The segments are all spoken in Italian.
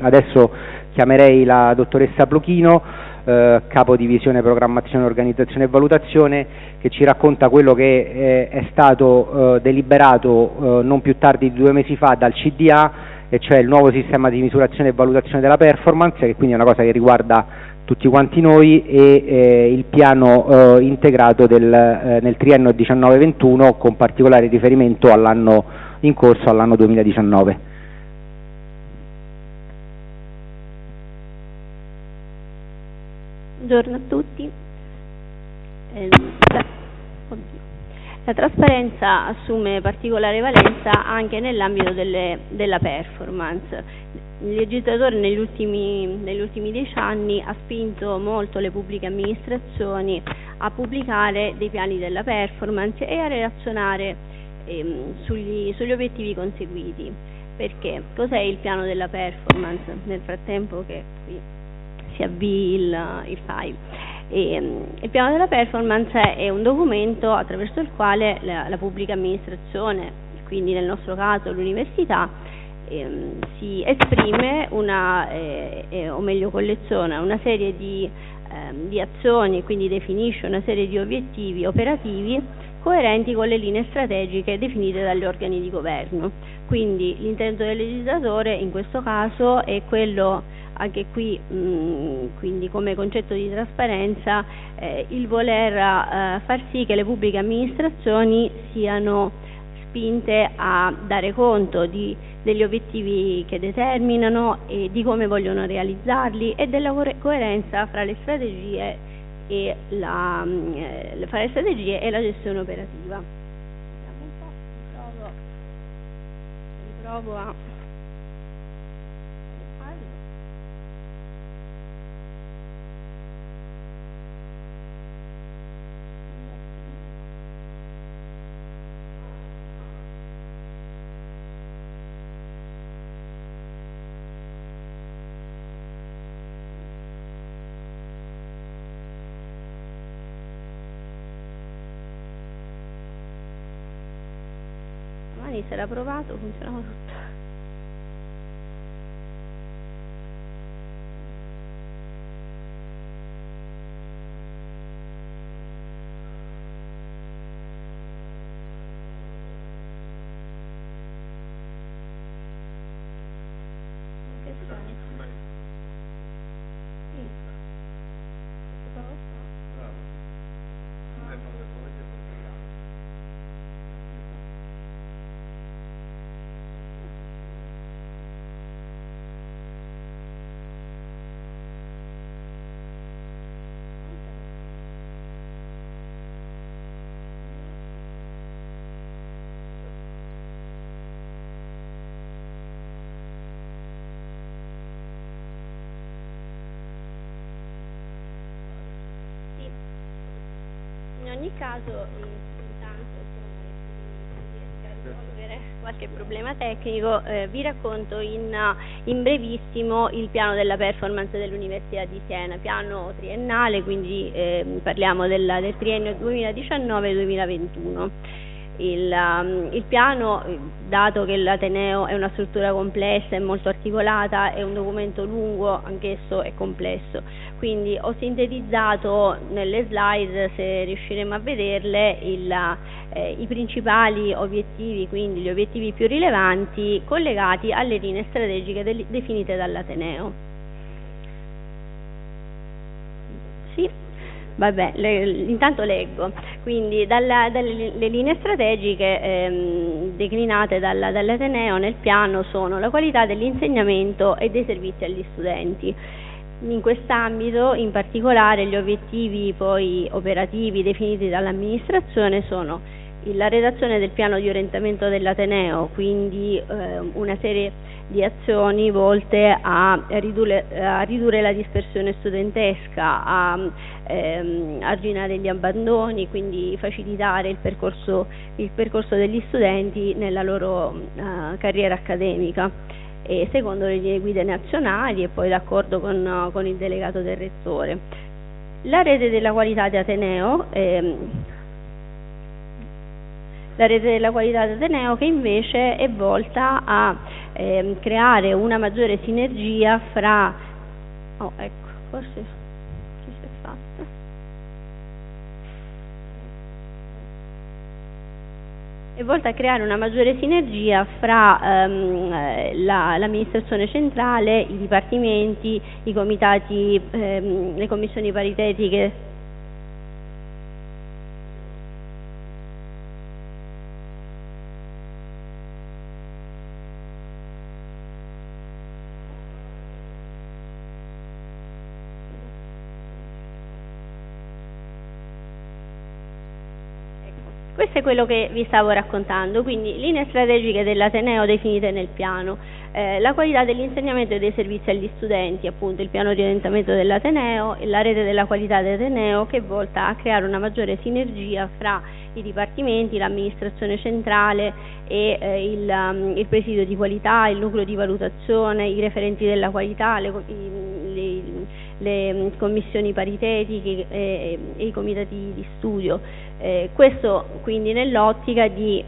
Adesso chiamerei la dottoressa Plochino, eh, capo divisione programmazione, organizzazione e valutazione, che ci racconta quello che eh, è stato eh, deliberato eh, non più tardi di due mesi fa dal CDA, e cioè il nuovo sistema di misurazione e valutazione della performance, che quindi è una cosa che riguarda tutti quanti noi, e eh, il piano eh, integrato del, nel triennio 19-21 con particolare riferimento all'anno in corso, all'anno 2019. Buongiorno a tutti. Eh, la, la, trasparenza assume particolare valenza anche nell'ambito della performance. Il legislatore negli ultimi, negli ultimi dieci anni ha spinto molto le pubbliche amministrazioni a pubblicare dei piani della performance e a relazionare ehm, sugli, sugli obiettivi conseguiti. Perché? Cos'è il piano della performance? Nel frattempo che qui si avvii il, il file. E, il piano della performance è un documento attraverso il quale la, la pubblica amministrazione, quindi nel nostro caso l'università, ehm, si esprime una, eh, eh, o meglio colleziona una serie di, ehm, di azioni, quindi definisce una serie di obiettivi operativi coerenti con le linee strategiche definite dagli organi di governo. Quindi l'intento del legislatore in questo caso è quello anche qui mh, quindi come concetto di trasparenza eh, il voler eh, far sì che le pubbliche amministrazioni siano spinte a dare conto di, degli obiettivi che determinano e di come vogliono realizzarli e della coerenza fra le strategie e la, eh, fra le strategie e la gestione operativa. Riprovo a quindi sarà provato ogni caso qualche problema tecnico eh, vi racconto in, in, brevissimo il piano della performance dell'Università di Siena, piano triennale, quindi eh, parliamo della, del triennio 2019-2021 il, um, il, piano, dato che l'Ateneo è una struttura complessa e molto articolata, è un documento lungo, anch'esso è complesso. Quindi ho sintetizzato nelle slide, se riusciremo a vederle, il, eh, i principali obiettivi, quindi gli obiettivi più rilevanti collegati alle linee strategiche del, definite dall'Ateneo. Vabbè, le, intanto leggo. Quindi dalla, dalle linee strategiche ehm, declinate dalla, dall'Ateneo nel piano sono la qualità dell'insegnamento e dei servizi agli studenti. In quest'ambito, in particolare, gli obiettivi poi operativi definiti dall'amministrazione sono la redazione del piano di orientamento dell'Ateneo, quindi eh, una serie di azioni volte a ridurre, a ridurre la dispersione studentesca, a ehm, arginare gli abbandoni, quindi facilitare il percorso, il percorso degli studenti nella loro uh, carriera accademica. E secondo le linee guida nazionali e poi d'accordo con, con, il delegato del rettore. La rete della qualità di Ateneo ehm, la rete della qualità d'Ateneo che invece è volta a eh, creare una maggiore sinergia fra... Oh, ecco, forse è volta a creare una maggiore sinergia fra ehm, eh, la, l'amministrazione centrale, i dipartimenti, i comitati, ehm, le commissioni paritetiche Questo è quello che vi stavo raccontando, quindi linee strategiche dell'Ateneo definite nel piano, eh, la qualità dell'insegnamento e dei servizi agli studenti, appunto il piano di orientamento dell'Ateneo, la rete della qualità dell'Ateneo che è volta a creare una maggiore sinergia fra i dipartimenti, l'amministrazione centrale e eh, il, um, il, presidio di qualità, il nucleo di valutazione, i referenti della qualità, le, i, le mm, commissioni paritetiche e, e, i comitati di studio. Eh, questo quindi nell'ottica di eh,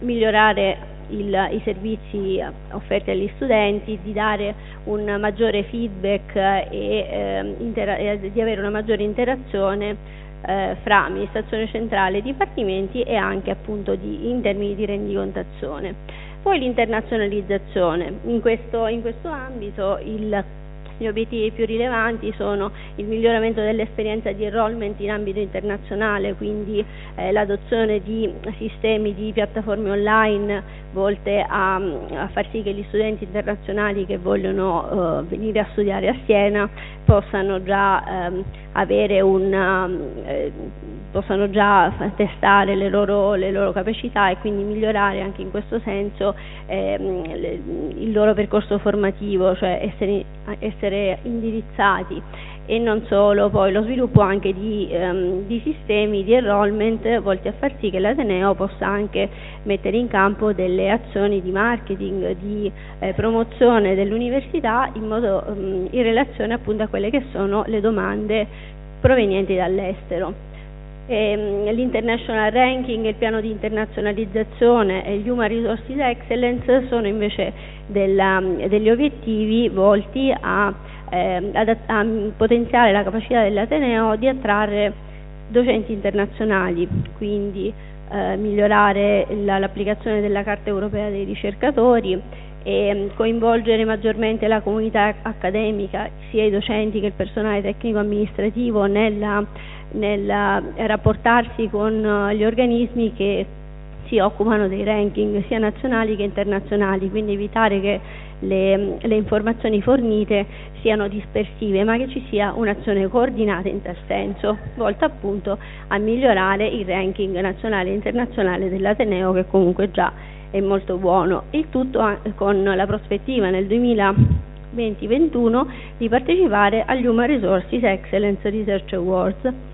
migliorare il, i servizi offerti agli studenti, di dare un maggiore feedback e eh, di avere una maggiore interazione eh, fra amministrazione centrale e dipartimenti e anche appunto di, in termini di rendicontazione. Poi l'internazionalizzazione, in questo, in questo ambito il gli obiettivi più rilevanti sono il miglioramento dell'esperienza di enrollment in ambito internazionale, quindi eh, l'adozione di sistemi di piattaforme online volte a, a, far sì che gli studenti internazionali che vogliono eh, venire a studiare a Siena possano già avere una, eh, possano già testare le loro, le loro, capacità e quindi migliorare anche in questo senso ehm, le, il loro percorso formativo, cioè essere, essere indirizzati e non solo, poi lo sviluppo anche di, ehm, di, sistemi di enrollment volti a far sì che l'Ateneo possa anche mettere in campo delle azioni di marketing, di eh, promozione dell'università in, modo, ehm, in relazione appunto a quelle che sono le domande provenienti dall'estero. Ehm, l'International Ranking, il piano di internazionalizzazione e gli Human Resources Excellence sono invece della, degli obiettivi volti a eh, ad, a potenziare la capacità dell'Ateneo di attrarre docenti internazionali, quindi eh, migliorare la, l'applicazione della Carta Europea dei ricercatori e mm, coinvolgere maggiormente la comunità accademica, sia i docenti che il personale tecnico amministrativo nel rapportarsi con eh, gli organismi che si occupano dei ranking sia nazionali che internazionali, quindi evitare che le, le informazioni fornite siano dispersive, ma che ci sia un'azione coordinata in tal senso, volta appunto a migliorare il ranking nazionale e internazionale dell'Ateneo che comunque già è molto buono. Il tutto con la prospettiva nel 2020-2021 di partecipare agli Human Resources Excellence Research Awards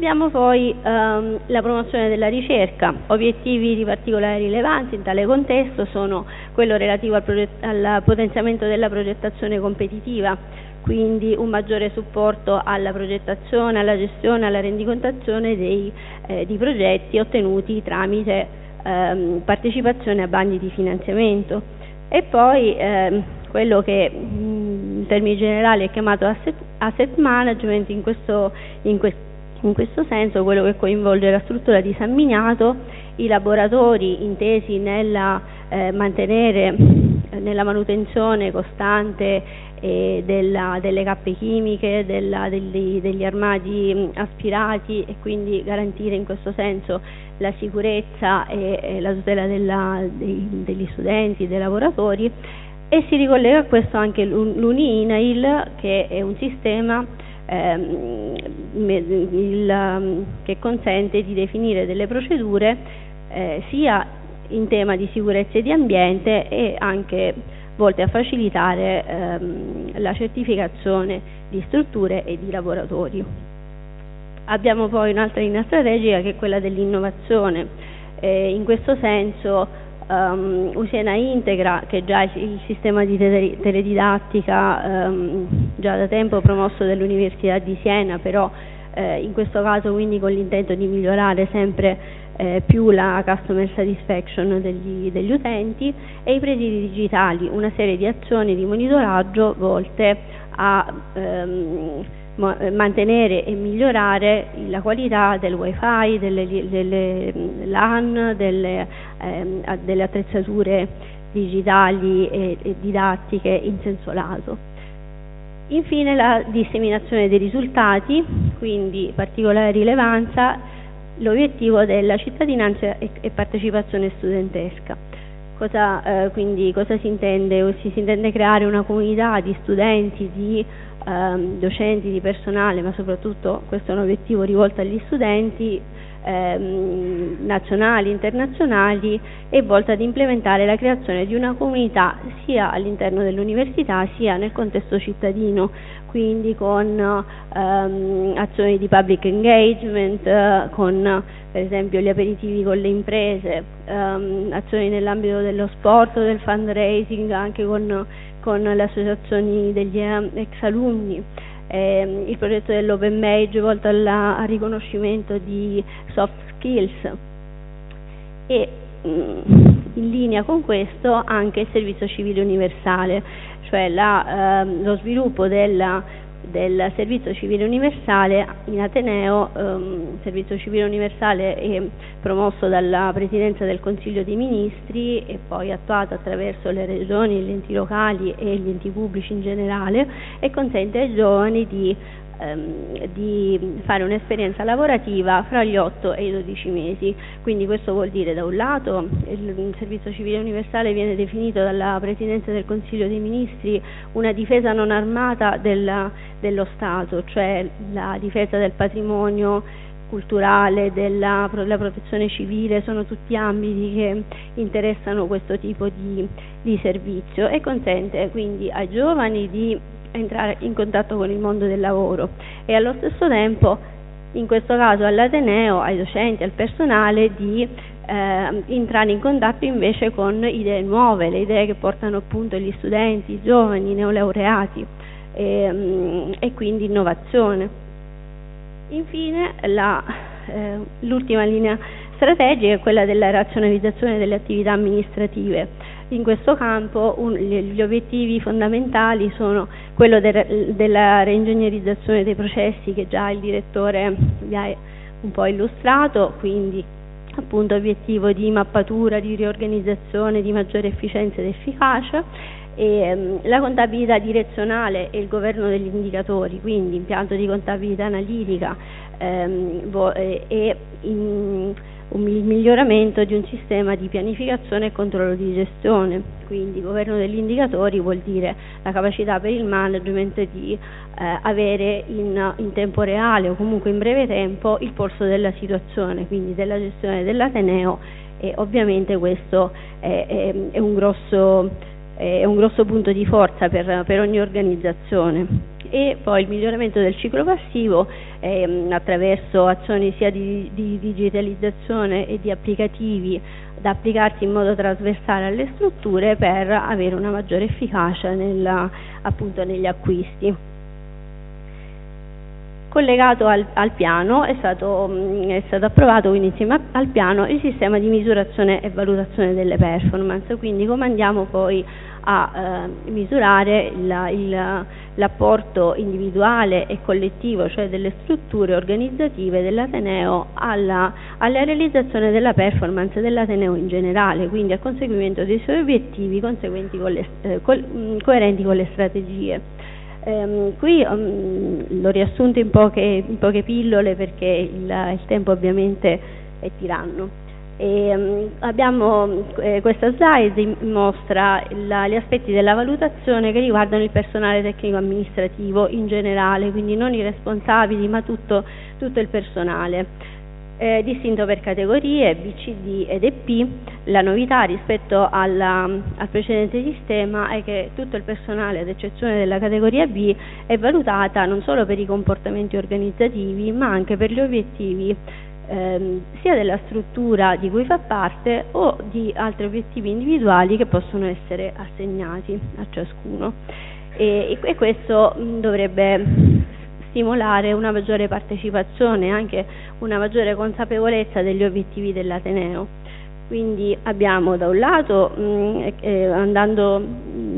Abbiamo poi ehm, la promozione della ricerca, obiettivi di particolare rilevanza in tale contesto sono quello relativo al, al potenziamento della progettazione competitiva, quindi un maggiore supporto alla progettazione, alla gestione, alla rendicontazione dei, eh, di progetti ottenuti tramite ehm, partecipazione a bandi di finanziamento. E poi ehm, quello che in termini generali è chiamato asset, asset management in questo, in questo in questo senso quello che coinvolge la struttura di San Miniato, i laboratori intesi nella eh, mantenere nella manutenzione costante eh, della, delle cappe chimiche, della, degli, degli, armadi aspirati e quindi garantire in questo senso la sicurezza e, e la tutela della, dei, degli studenti, dei lavoratori. E si ricollega a questo anche l'UNINAIL che è un sistema il, um, che consente di definire delle procedure eh, sia in tema di sicurezza e di ambiente e anche volte a facilitare ehm, la certificazione di strutture e di lavoratori. Abbiamo poi un'altra linea strategica che è quella dell'innovazione. Eh, in questo senso um, Usena Integra, che già è il sistema di teledidattica um, già da tempo promosso dall'Università di Siena, però eh, in questo caso quindi con l'intento di migliorare sempre eh, più la customer satisfaction degli, degli, utenti e i presidi digitali, una serie di azioni di monitoraggio volte a ehm, mantenere e migliorare la qualità del wifi, delle, delle LAN, delle, ehm, delle attrezzature digitali e, e didattiche in senso lato. Infine la disseminazione dei risultati, quindi particolare rilevanza, l'obiettivo della cittadinanza e, partecipazione studentesca. Cosa, eh, quindi cosa si intende? Si, si intende creare una comunità di studenti, di ehm, docenti, di personale, ma soprattutto questo è un obiettivo rivolto agli studenti, ehm, nazionali, internazionali e volta ad implementare la creazione di una comunità sia all'interno dell'università sia nel contesto cittadino, quindi con ehm, azioni di public engagement, eh, con per esempio gli aperitivi con le imprese, ehm, azioni nell'ambito dello sport, del fundraising, anche con, con le associazioni degli eh, ex alunni eh, il progetto dell'Open Mage volto alla, al riconoscimento di soft skills. E mh, mm, in linea con questo anche il servizio civile universale, cioè la, ehm, lo sviluppo della del servizio civile universale in Ateneo, ehm, servizio civile universale è promosso dalla Presidenza del Consiglio dei Ministri e poi attuato attraverso le regioni, gli enti locali e gli enti pubblici in generale e consente ai giovani di ehm, di fare un'esperienza lavorativa fra gli 8 e i 12 mesi. Quindi questo vuol dire da un lato il servizio civile universale viene definito dalla Presidenza del Consiglio dei Ministri una difesa non armata della, dello Stato, cioè la difesa del patrimonio culturale, della la protezione civile, sono tutti ambiti che interessano questo tipo di, di servizio e consente quindi ai giovani di entrare in contatto con il mondo del lavoro e allo stesso tempo, in questo caso all'Ateneo, ai docenti, al personale, di eh, entrare in contatto invece con idee nuove, le idee che portano appunto gli studenti, i giovani, i neolaureati e, mm, e quindi innovazione. Infine eh, l'ultima linea strategica è quella della razionalizzazione delle attività amministrative in questo campo un, gli obiettivi fondamentali sono quello de, della reingegnerizzazione dei processi che già il direttore vi ha un po' illustrato, quindi appunto obiettivo di mappatura, di riorganizzazione, di maggiore efficienza ed efficacia e, um, la contabilità direzionale e il governo degli indicatori, quindi impianto di contabilità analitica um, e in, un miglioramento di un sistema di pianificazione e controllo di gestione, quindi governo degli indicatori vuol dire la capacità per il management di eh, avere in, in, tempo reale o comunque in breve tempo il polso della situazione, quindi della gestione dell'Ateneo e ovviamente questo è, è, è, un, grosso, è un, grosso, punto di forza per, per ogni organizzazione. E poi il miglioramento del ciclo passivo ehm, attraverso azioni sia di, di, digitalizzazione e di applicativi da applicarsi in modo trasversale alle strutture per avere una maggiore efficacia nella, appunto negli acquisti. Collegato al, al piano è stato, mh, è stato, approvato quindi insieme al piano il sistema di misurazione e valutazione delle performance, quindi come andiamo poi a eh, misurare l'apporto individuale e collettivo, cioè delle strutture organizzative dell'Ateneo alla, alla, realizzazione della performance dell'Ateneo in generale, quindi al conseguimento dei suoi obiettivi con le, eh, co coerenti con le strategie. Um, qui um, l'ho riassunto in poche, in poche, pillole perché il, il tempo ovviamente è tiranno. E, um, abbiamo, eh, questa slide mostra la, gli aspetti della valutazione che riguardano il personale tecnico amministrativo in generale, quindi non i responsabili ma tutto, tutto il personale. Eh, distinto per categorie B, C, D ed EP, la novità rispetto alla, al precedente sistema è che tutto il personale, ad eccezione della categoria B, è valutata non solo per i comportamenti organizzativi ma anche per gli obiettivi ehm, sia della struttura di cui fa parte o di altri obiettivi individuali che possono essere assegnati a ciascuno. E, e questo mh, dovrebbe stimolare una maggiore partecipazione e anche una maggiore consapevolezza degli obiettivi dell'Ateneo. Quindi abbiamo da un lato, mh, eh, andando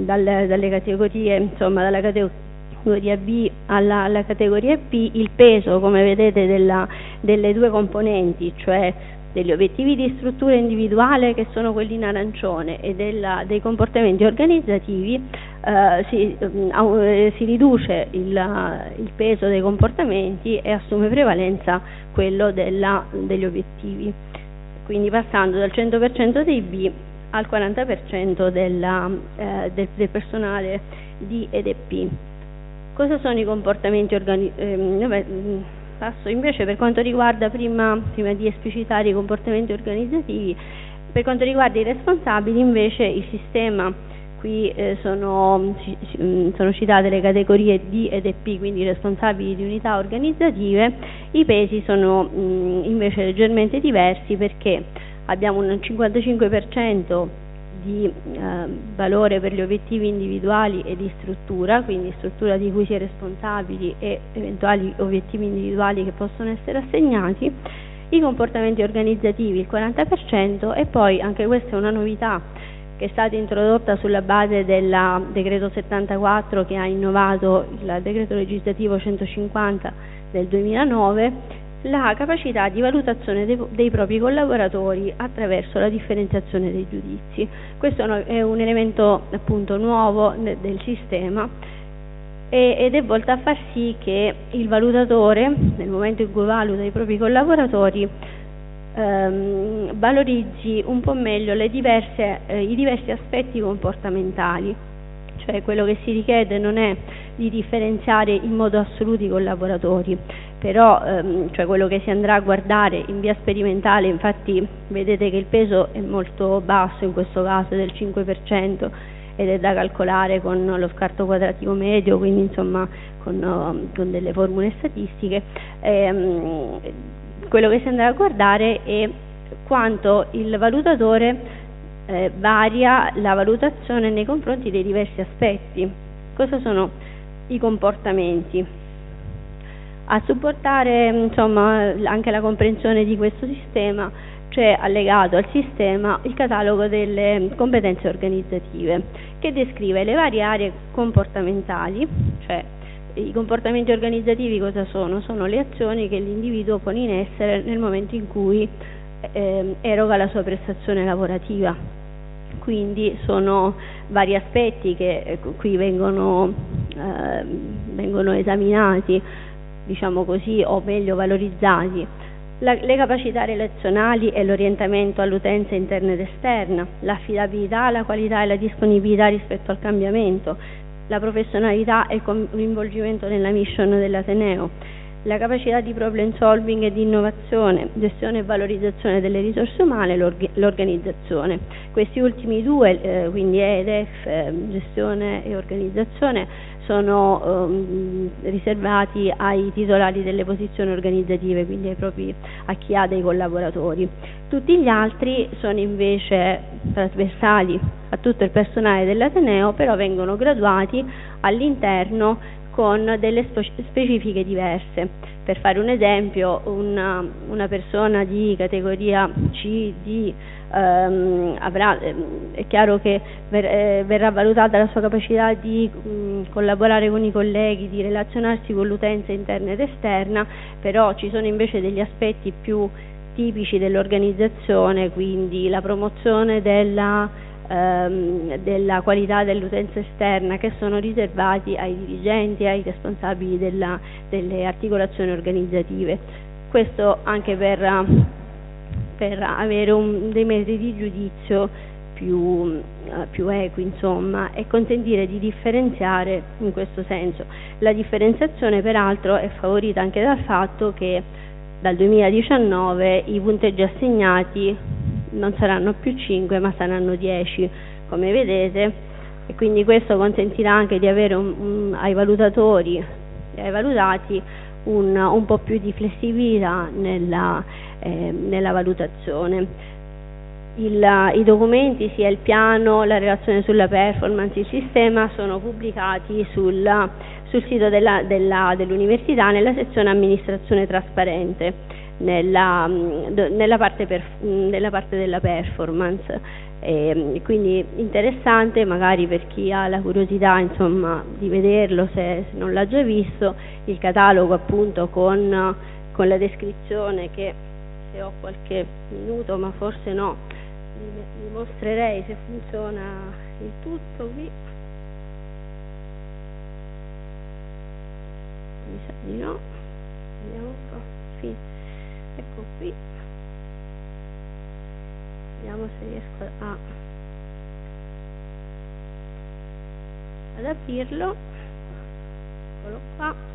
dalle, dalle categorie, insomma, dalla categoria B alla, alla, categoria B, il peso, come vedete, della, delle due componenti, cioè degli obiettivi di struttura individuale che sono quelli in arancione e della, dei comportamenti organizzativi eh, si, eh, si, riduce il, il, peso dei comportamenti e assume prevalenza quello della, degli obiettivi quindi passando dal 100% dei B al 40% della, eh, del, del, personale D ed EP. Cosa sono i comportamenti organizzativi? Passo invece per quanto riguarda, prima, prima di esplicitare i comportamenti organizzativi, per quanto riguarda i responsabili invece il sistema, qui eh, sono, mm, sono, citate le categorie D ed EP, quindi responsabili di unità organizzative, i pesi sono mh, mm, invece leggermente diversi perché abbiamo un 55% di eh, valore per gli obiettivi individuali e di struttura, quindi struttura di cui si è responsabili e eventuali obiettivi individuali che possono essere assegnati, i comportamenti organizzativi il 40% e poi anche questa è una novità che è stata introdotta sulla base del decreto 74 che ha innovato il decreto legislativo 150 del 2009 la capacità di valutazione dei, dei, propri collaboratori attraverso la differenziazione dei giudizi. Questo è un elemento appunto nuovo del sistema ed è volto a far sì che il valutatore, nel momento in cui valuta i propri collaboratori, ehm, valorizzi un po' meglio diverse, eh, i diversi aspetti comportamentali cioè quello che si richiede non è di differenziare in modo assoluto i collaboratori, però ehm, cioè quello che si andrà a guardare in via sperimentale, infatti vedete che il peso è molto basso in questo caso del 5% ed è da calcolare con lo scarto quadratico medio, quindi insomma con, con delle formule statistiche, ehm, quello che si andrà a guardare è quanto il valutatore eh, varia la valutazione nei confronti dei diversi aspetti. Cosa sono i comportamenti? A supportare insomma, anche la comprensione di questo sistema c'è allegato al sistema il catalogo delle competenze organizzative che descrive le varie aree comportamentali, cioè i comportamenti organizzativi cosa sono? Sono le azioni che l'individuo pone in essere nel momento in cui eh, eroga la sua prestazione lavorativa. Quindi sono vari aspetti che eh, qui vengono, eh, vengono esaminati, diciamo così, o meglio valorizzati. La, le capacità relazionali e l'orientamento all'utenza interna ed esterna, l'affidabilità, la qualità e la disponibilità rispetto al cambiamento, la professionalità e il coinvolgimento nella mission dell'Ateneo, la capacità di problem solving e di innovazione, gestione e valorizzazione delle risorse umane e l'organizzazione. Questi ultimi due, eh, quindi EDF, eh, gestione e organizzazione, sono um, riservati ai titolari delle posizioni organizzative, quindi propri, a chi ha dei collaboratori. Tutti gli altri sono invece trasversali a tutto il personale dell'Ateneo, però vengono graduati all'interno con delle specifiche diverse. Per fare un esempio, una, una persona di categoria C, D, ehm, avrà, ehm, è chiaro che ver, eh, verrà valutata la sua capacità di mh, collaborare con i colleghi, di relazionarsi con l'utenza interna ed esterna, però ci sono invece degli aspetti più tipici dell'organizzazione, quindi la promozione della ehm, della qualità dell'utenza esterna che sono riservati ai dirigenti ai responsabili della, delle articolazioni organizzative. Questo anche per, per avere un, dei metri di giudizio più, eh, più equi insomma, e consentire di differenziare in questo senso. La differenziazione peraltro è favorita anche dal fatto che dal 2019 i punteggi assegnati non saranno più 5 ma saranno 10 come vedete e quindi questo consentirà anche di avere un, un, ai valutatori e ai valutati un, un, po' più di flessibilità nella, eh, nella valutazione. Il, I documenti, sia il piano, la relazione sulla performance, il sistema sono pubblicati sul, sul sito dell'università dell nella sezione amministrazione trasparente, nella, nella, parte, per, nella parte, della performance. E, quindi interessante magari per chi ha la curiosità insomma, di vederlo se, se non l'ha già visto, il catalogo appunto con, con la descrizione che se ho qualche minuto ma forse no. Vi mostrerei se funziona il tutto qui. Mi sa di no. Vediamo un po' sì. ecco qui. Vediamo se riesco a ad aprirlo. Eccolo qua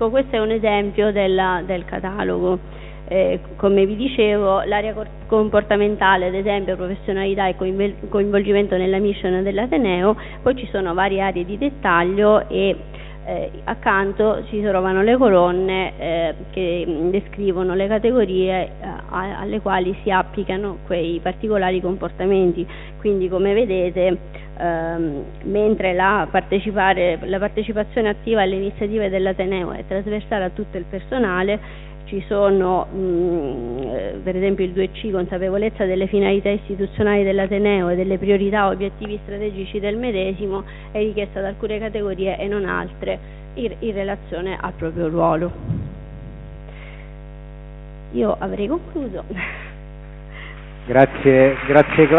Ecco, questo è un esempio della, del catalogo. Eh, come vi dicevo, l'area comportamentale, ad esempio professionalità e coinvolgimento nella mission dell'Ateneo, poi ci sono varie aree di dettaglio e eh, accanto si trovano le colonne eh, che descrivono le categorie eh, alle quali si applicano quei particolari comportamenti. Quindi come vedete ehm, mentre la, la partecipazione attiva alle iniziative dell'Ateneo è trasversale a tutto il personale, ci sono mh, eh, per esempio il 2C, consapevolezza delle finalità istituzionali dell'Ateneo e delle priorità e obiettivi strategici del medesimo, è richiesta da alcune categorie e non altre in, in relazione al proprio ruolo. Io avrei concluso. Grazie, grazie Claudia.